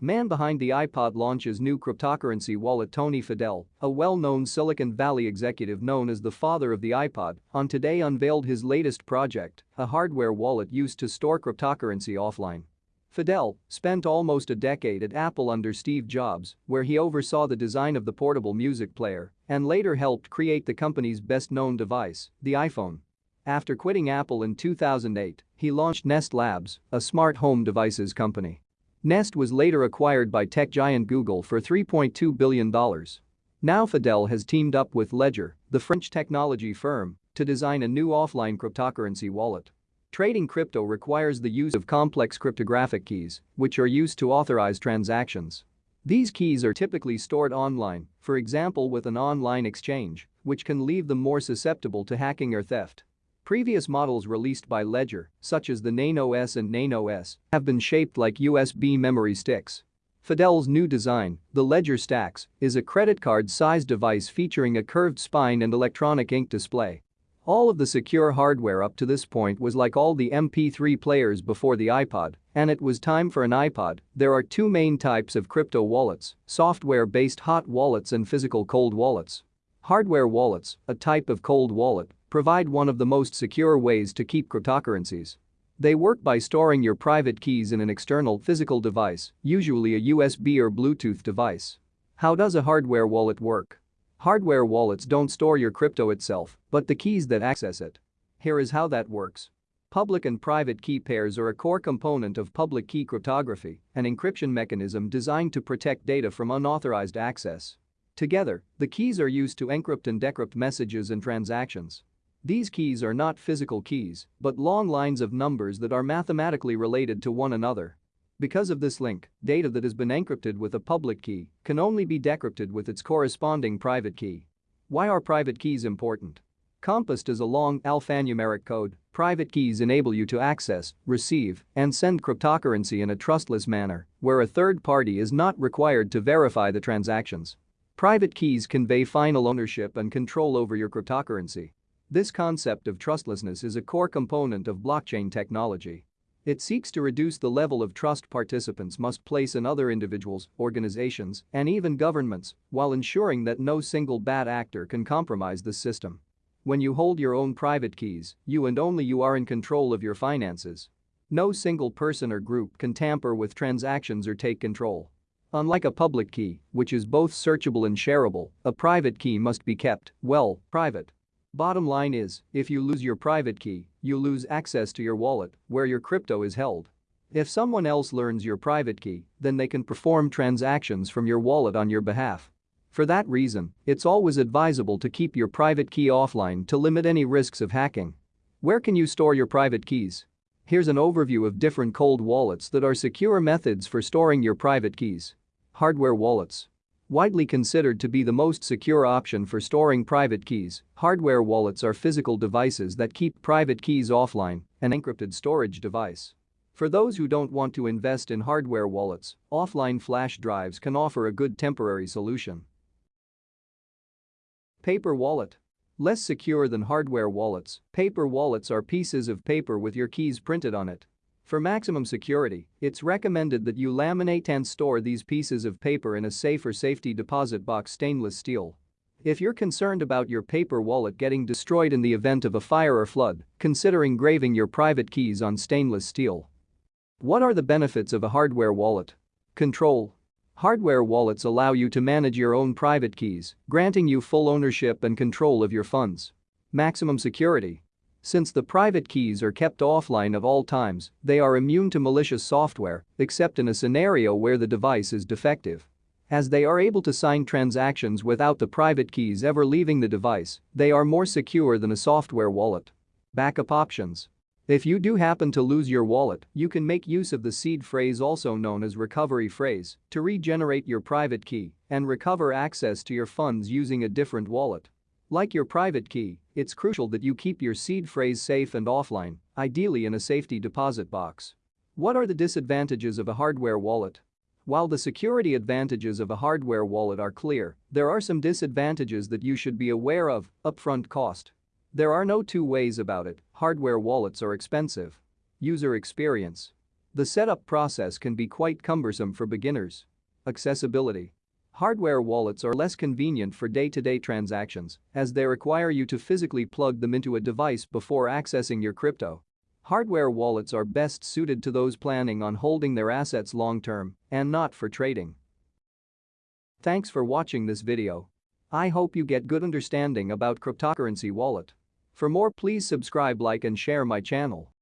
Man behind the iPod launches new cryptocurrency wallet Tony Fadell, a well-known Silicon Valley executive known as the father of the iPod, on Today unveiled his latest project, a hardware wallet used to store cryptocurrency offline. Fadell spent almost a decade at Apple under Steve Jobs, where he oversaw the design of the portable music player and later helped create the company's best-known device, the iPhone. After quitting Apple in 2008, he launched Nest Labs, a smart home devices company. Nest was later acquired by tech giant Google for $3.2 billion. Now Fadell has teamed up with Ledger, the French technology firm, to design a new offline cryptocurrency wallet. Trading crypto requires the use of complex cryptographic keys, which are used to authorize transactions. These keys are typically stored online, for example with an online exchange, which can leave them more susceptible to hacking or theft. Previous models released by Ledger, such as the Nano S and Nano X, have been shaped like USB memory sticks. Fadell's new design, the Ledger Stax, is a credit card-sized device featuring a curved spine and electronic ink display. All of the secure hardware up to this point was like all the MP3 players before the iPod, and it was time for an iPod. There are two main types of crypto wallets, software-based hot wallets and physical cold wallets. Hardware wallets, a type of cold wallet, provide one of the most secure ways to keep cryptocurrencies. They work by storing your private keys in an external physical device, usually a USB or Bluetooth device. How does a hardware wallet work? Hardware wallets don't store your crypto itself, but the keys that access it. Here is how that works. Public and private key pairs are a core component of public key cryptography, an encryption mechanism designed to protect data from unauthorized access. Together, the keys are used to encrypt and decrypt messages and transactions. These keys are not physical keys, but long lines of numbers that are mathematically related to one another. Because of this link, data that has been encrypted with a public key can only be decrypted with its corresponding private key. Why are private keys important? Composed as a long alphanumeric code, private keys enable you to access, receive, and send cryptocurrency in a trustless manner, where a third party is not required to verify the transactions. Private keys convey final ownership and control over your cryptocurrency. This concept of trustlessness is a core component of blockchain technology. It seeks to reduce the level of trust participants must place in other individuals, organizations, and even governments, while ensuring that no single bad actor can compromise the system. When you hold your own private keys, you and only you are in control of your finances. No single person or group can tamper with transactions or take control. Unlike a public key, which is both searchable and shareable, a private key must be kept, well, private. Bottom line is, if you lose your private key, you lose access to your wallet, where your crypto is held. If someone else learns your private key, then they can perform transactions from your wallet on your behalf. For that reason, it's always advisable to keep your private key offline to limit any risks of hacking. Where can you store your private keys? Here's an overview of different cold wallets that are secure methods for storing your private keys. Hardware wallets. Widely considered to be the most secure option for storing private keys, hardware wallets are physical devices that keep private keys offline, an encrypted storage device. For those who don't want to invest in hardware wallets, offline flash drives can offer a good temporary solution. Paper wallet. Less secure than hardware wallets, paper wallets are pieces of paper with your keys printed on it. For maximum security, it's recommended that you laminate and store these pieces of paper in a safe or safety deposit box stainless steel. If you're concerned about your paper wallet getting destroyed in the event of a fire or flood, consider engraving your private keys on stainless steel. What are the benefits of a hardware wallet? Control. Hardware wallets allow you to manage your own private keys, granting you full ownership and control of your funds. Maximum security. Since the private keys are kept offline at all times, they are immune to malicious software, except in a scenario where the device is defective. As they are able to sign transactions without the private keys ever leaving the device, they are more secure than a software wallet. Backup options. If you do happen to lose your wallet, you can make use of the seed phrase also known as recovery phrase to regenerate your private key and recover access to your funds using a different wallet. Like your private key, it's crucial that you keep your seed phrase safe and offline, ideally in a safety deposit box. What are the disadvantages of a hardware wallet? While the security advantages of a hardware wallet are clear, there are some disadvantages that you should be aware of, upfront cost. There are no two ways about it, hardware wallets are expensive. User experience. The setup process can be quite cumbersome for beginners. Accessibility. Hardware wallets are less convenient for day-to-day transactions as they require you to physically plug them into a device before accessing your crypto. Hardware wallets are best suited to those planning on holding their assets long-term and not for trading. Thanks for watching this video. I hope you get good understanding about cryptocurrency wallet. For more please subscribe like and share my channel.